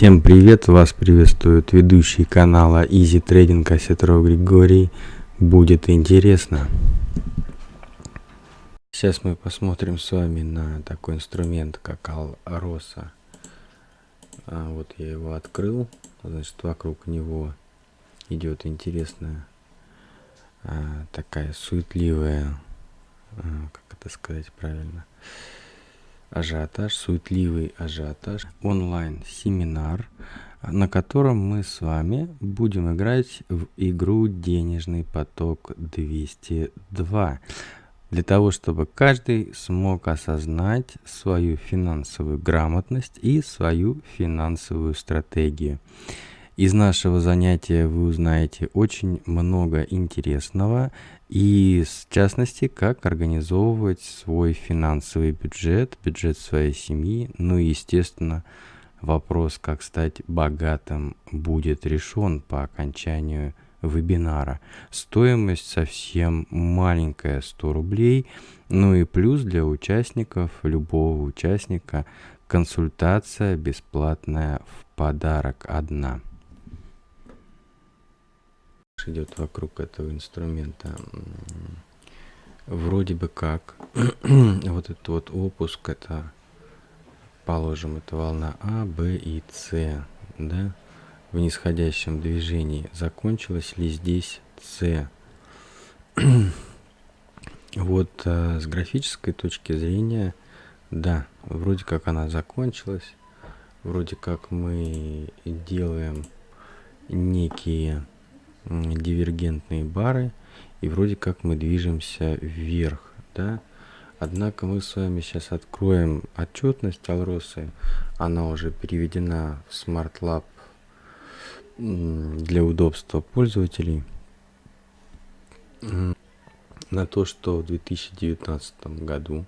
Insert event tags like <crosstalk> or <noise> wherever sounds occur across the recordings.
Всем привет! Вас приветствует ведущий канала Easy Trading Осетров Григорий. Будет интересно. Сейчас мы посмотрим с вами на такой инструмент, как Алроса. А, вот я его открыл. Значит, вокруг него идет интересная а, такая суетливая, а, как это сказать правильно, ажиотаж, суетливый ажиотаж, онлайн-семинар, на котором мы с вами будем играть в игру «Денежный поток 202» для того, чтобы каждый смог осознать свою финансовую грамотность и свою финансовую стратегию. Из нашего занятия вы узнаете очень много интересного и, в частности, как организовывать свой финансовый бюджет, бюджет своей семьи, ну и, естественно, вопрос, как стать богатым, будет решен по окончанию вебинара. Стоимость совсем маленькая, 100 рублей, ну и плюс для участников, любого участника, консультация бесплатная в подарок одна идет вокруг этого инструмента. Вроде бы как <clears throat> вот этот вот опуск, это, положим, это волна А, Б и С, да, в нисходящем движении. Закончилась ли здесь С? <clears throat> вот а, с графической точки зрения, да, вроде как она закончилась, вроде как мы делаем некие дивергентные бары, и вроде как мы движемся вверх, да. Однако мы с вами сейчас откроем отчетность Алросы, она уже переведена в Smart Lab для удобства пользователей на то, что в 2019 году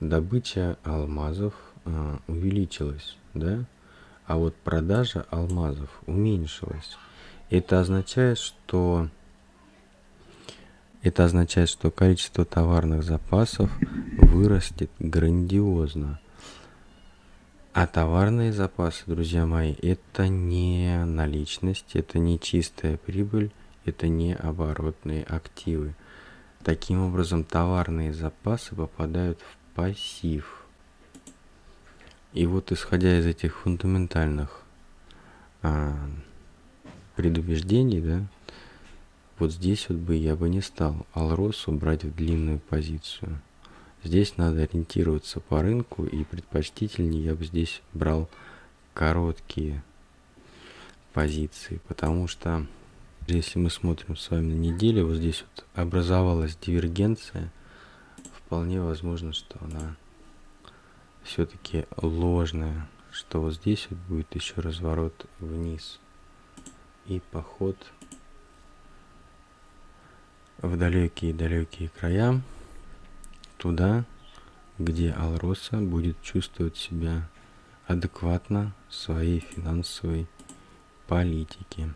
добыча алмазов э, увеличилась, да, а вот продажа алмазов уменьшилась. Это означает, что это означает, что количество товарных запасов вырастет грандиозно. А товарные запасы, друзья мои, это не наличность, это не чистая прибыль, это не оборотные активы. Таким образом, товарные запасы попадают в пассив. И вот исходя из этих фундаментальных а, предубеждений, да, вот здесь вот бы я бы не стал Алросу брать в длинную позицию. Здесь надо ориентироваться по рынку и предпочтительнее я бы здесь брал короткие позиции, потому что если мы смотрим с вами на неделю, вот здесь вот образовалась дивергенция, вполне возможно, что она все-таки ложная, что вот здесь вот будет еще разворот вниз и поход в далекие-далекие края, туда, где Алроса будет чувствовать себя адекватно своей финансовой политике.